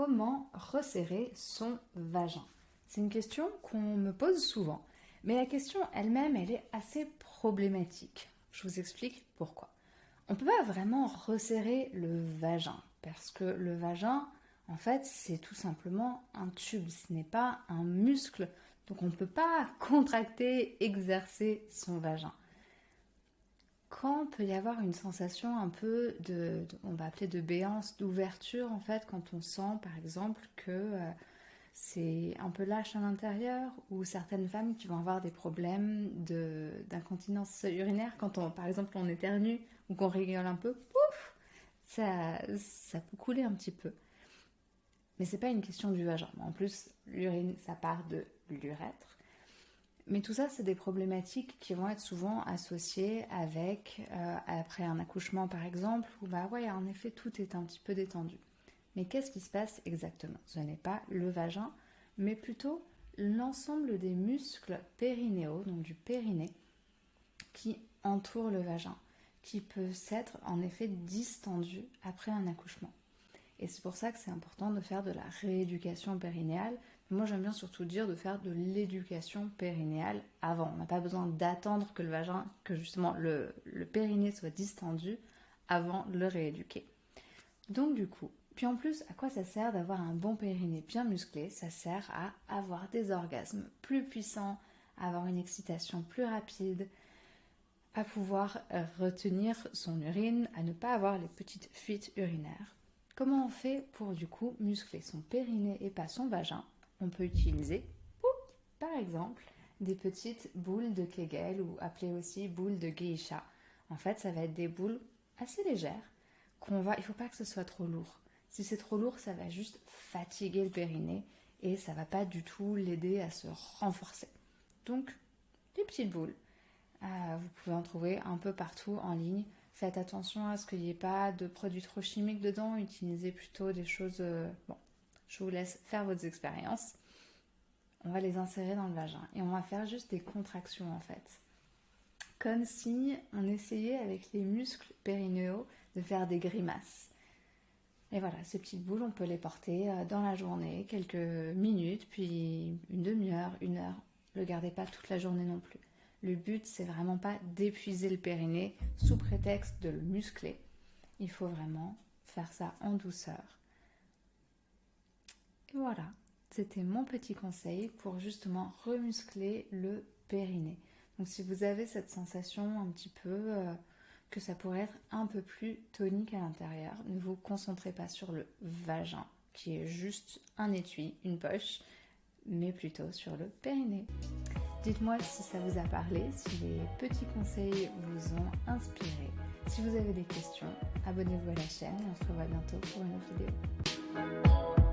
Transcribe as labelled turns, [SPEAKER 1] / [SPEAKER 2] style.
[SPEAKER 1] comment resserrer son vagin C'est une question qu'on me pose souvent, mais la question elle-même, elle est assez problématique. Je vous explique pourquoi. On ne peut pas vraiment resserrer le vagin, parce que le vagin, en fait, c'est tout simplement un tube, ce n'est pas un muscle, donc on ne peut pas contracter, exercer son vagin quand peut y avoir une sensation un peu de, on va appeler de béance, d'ouverture en fait, quand on sent par exemple que euh, c'est un peu lâche à l'intérieur, ou certaines femmes qui vont avoir des problèmes d'incontinence urinaire, quand on, par exemple on éternue ou qu'on rigole un peu, pouf, ça, ça peut couler un petit peu. Mais c'est pas une question du vagin. En plus, l'urine, ça part de l'urètre. Mais tout ça, c'est des problématiques qui vont être souvent associées avec, euh, après un accouchement par exemple, où bah ouais, en effet, tout est un petit peu détendu. Mais qu'est-ce qui se passe exactement? Ce n'est pas le vagin, mais plutôt l'ensemble des muscles périnéaux, donc du périnée, qui entourent le vagin, qui peut s'être en effet distendu après un accouchement. Et c'est pour ça que c'est important de faire de la rééducation périnéale, moi, j'aime bien surtout dire de faire de l'éducation périnéale avant. On n'a pas besoin d'attendre que le vagin, que justement le, le périnée soit distendu avant de le rééduquer. Donc du coup, puis en plus, à quoi ça sert d'avoir un bon périnée bien musclé? Ça sert à avoir des orgasmes plus puissants, à avoir une excitation plus rapide, à pouvoir retenir son urine, à ne pas avoir les petites fuites urinaires. Comment on fait pour du coup muscler son périnée et pas son vagin? On peut utiliser, par exemple, des petites boules de Kegel ou appelées aussi boules de geisha. En fait, ça va être des boules assez légères qu'on va. Il ne faut pas que ce soit trop lourd. Si c'est trop lourd, ça va juste fatiguer le périnée et ça va pas du tout l'aider à se renforcer. Donc, des petites boules. Euh, vous pouvez en trouver un peu partout en ligne. Faites attention à ce qu'il n'y ait pas de produits trop chimiques dedans. Utilisez plutôt des choses euh, bon, je vous laisse faire vos expériences. On va les insérer dans le vagin et on va faire juste des contractions en fait. Comme si on essayait avec les muscles périnéaux de faire des grimaces. Et voilà, ces petites boules, on peut les porter euh, dans la journée, quelques minutes, puis une demi-heure, une heure. Ne le gardez pas toute la journée non plus. Le but, c'est vraiment pas d'épuiser le périnée sous prétexte de le muscler. Il faut vraiment faire ça en douceur voilà, c'était mon petit conseil pour justement remuscler le périnée. Donc si vous avez cette sensation un petit peu euh, que ça pourrait être un peu plus tonique à l'intérieur, ne vous concentrez pas sur le vagin qui est juste un étui, une poche, mais plutôt sur le périnée. Dites-moi si ça vous a parlé, si les petits conseils vous ont inspiré. Si vous avez des questions, abonnez-vous à la chaîne et on se revoit bientôt pour une autre vidéo.